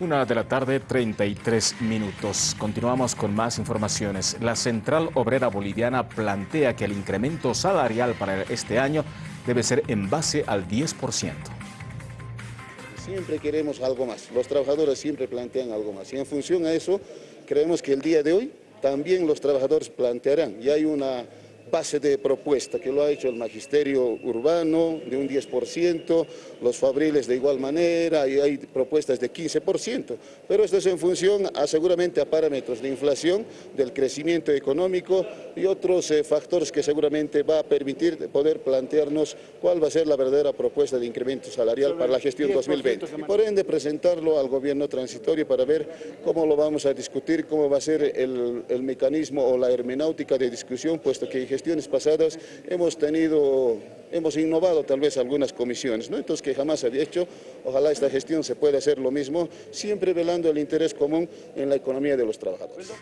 Una de la tarde, 33 minutos. Continuamos con más informaciones. La Central Obrera Boliviana plantea que el incremento salarial para este año debe ser en base al 10%. Siempre queremos algo más. Los trabajadores siempre plantean algo más. Y en función a eso, creemos que el día de hoy también los trabajadores plantearán. Y hay una base de propuesta que lo ha hecho el magisterio urbano de un 10%, los fabriles de igual manera, y hay propuestas de 15%, pero esto es en función a, seguramente a parámetros de inflación, del crecimiento económico y otros eh, factores que seguramente va a permitir poder plantearnos cuál va a ser la verdadera propuesta de incremento salarial para la gestión 2020. Y por ende presentarlo al gobierno transitorio para ver cómo lo vamos a discutir, cómo va a ser el, el mecanismo o la hermenáutica de discusión, puesto que gestiones pasadas hemos tenido, hemos innovado tal vez algunas comisiones, ¿no? entonces que jamás había hecho, ojalá esta gestión se pueda hacer lo mismo, siempre velando el interés común en la economía de los trabajadores.